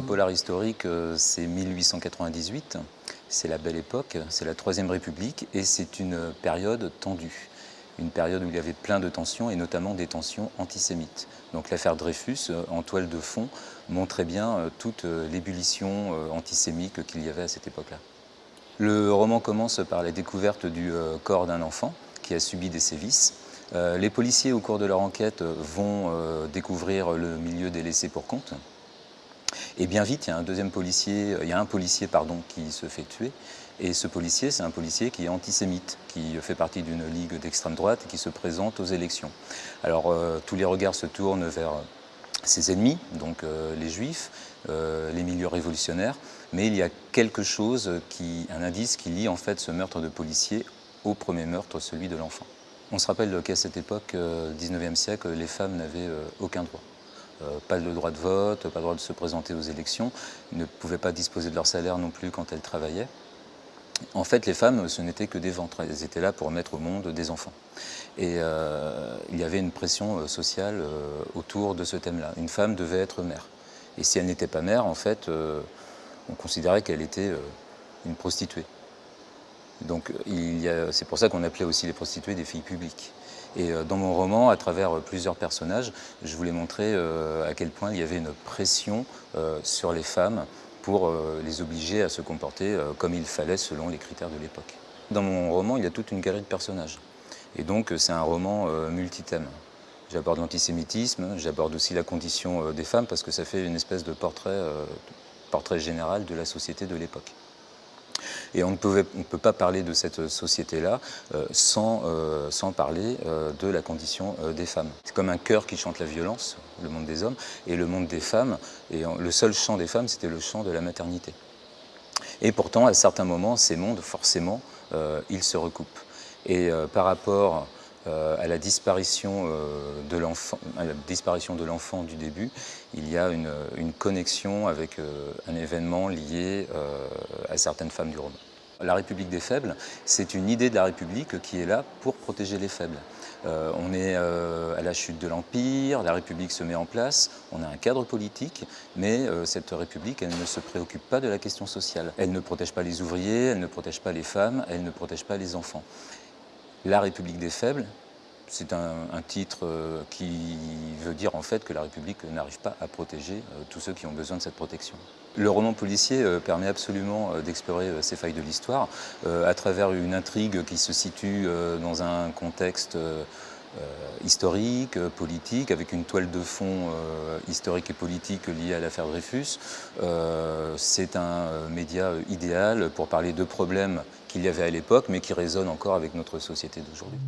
polar historique, c'est 1898, c'est la belle époque, c'est la Troisième République et c'est une période tendue une période où il y avait plein de tensions, et notamment des tensions antisémites. Donc l'affaire Dreyfus, euh, en toile de fond, montrait bien euh, toute euh, l'ébullition antisémite qu'il y avait à cette époque-là. Le roman commence par la découverte du corps d'un enfant qui a subi des sévices. Les policiers, au cours de leur enquête, vont découvrir le milieu des laissés pour compte. Et bien vite, il y a un deuxième policier, il y a un policier qui se fait tuer. Et ce policier, c'est un policier qui est antisémite, qui fait partie d'une ligue d'extrême droite et qui se présente aux élections. Alors euh, tous les regards se tournent vers ses ennemis, donc euh, les juifs, euh, les milieux révolutionnaires, mais il y a quelque chose, un indice qui lie en fait ce meurtre de policier au premier meurtre, celui de l'enfant. On se rappelle qu'à cette époque, 19e siècle, les femmes n'avaient aucun droit. Pas le droit de vote, pas le droit de se présenter aux élections, ne pouvaient pas disposer de leur salaire non plus quand elles travaillaient. En fait, les femmes, ce n'étaient que des ventres. Elles étaient là pour mettre au monde des enfants. Et euh, il y avait une pression euh, sociale euh, autour de ce thème-là. Une femme devait être mère. Et si elle n'était pas mère, en fait, on considérait qu'elle était une prostituée. Donc c'est pour ça qu'on appelait aussi les prostituées des filles publiques. Et dans mon roman, à travers plusieurs personnages, je voulais montrer à quel point il y avait une pression sur les femmes pour euh, les obliger à se comporter euh, comme il fallait selon les critères de l'époque. Dans mon roman, il y a toute une galerie de personnages. Et donc, c'est un roman euh, multithème. J'aborde l'antisémitisme, j'aborde aussi la condition des femmes parce que ça fait une espèce de portrait, portrait général de la société de l'époque. Et on ne, peut pas parler de cette société-là euh, sans, euh, sans, parler euh, de la condition des femmes. C'est comme un chœur qui chante la violence, le monde des hommes, et le monde des femmes, et le seul chant des femmes, c'était le chant de la maternité. Et pourtant, à certains moments, ces mondes, forcément, ils se recoupent. Et par rapport euh, à la disparition euh, de l'enfant du début, il y a une, connexion avec euh, un événement lié à certaines femmes du roman. La République des faibles, c'est une idée de la République qui est là pour protéger les faibles. on est à la chute de l'Empire, la République se met en place, on a un cadre politique, mais cette République, elle ne se préoccupe pas de la question sociale. Elle ne protège pas les ouvriers, elle ne protège pas les femmes, elle ne protège pas les enfants. La République des faibles, c'est un, titre euh, qui veut dire en fait que la République n'arrive pas à protéger euh, tous ceux qui ont besoin de cette protection. Le roman policier euh, permet absolument d'explorer ces failles de l'histoire à travers une intrigue qui se situe dans un contexte historique, politique, avec une toile de fond historique et politique liée à l'affaire Dreyfus. C'est un média idéal pour parler de problèmes qu'il y avait à l'époque, mais qui résonnent encore avec notre société d'aujourd'hui.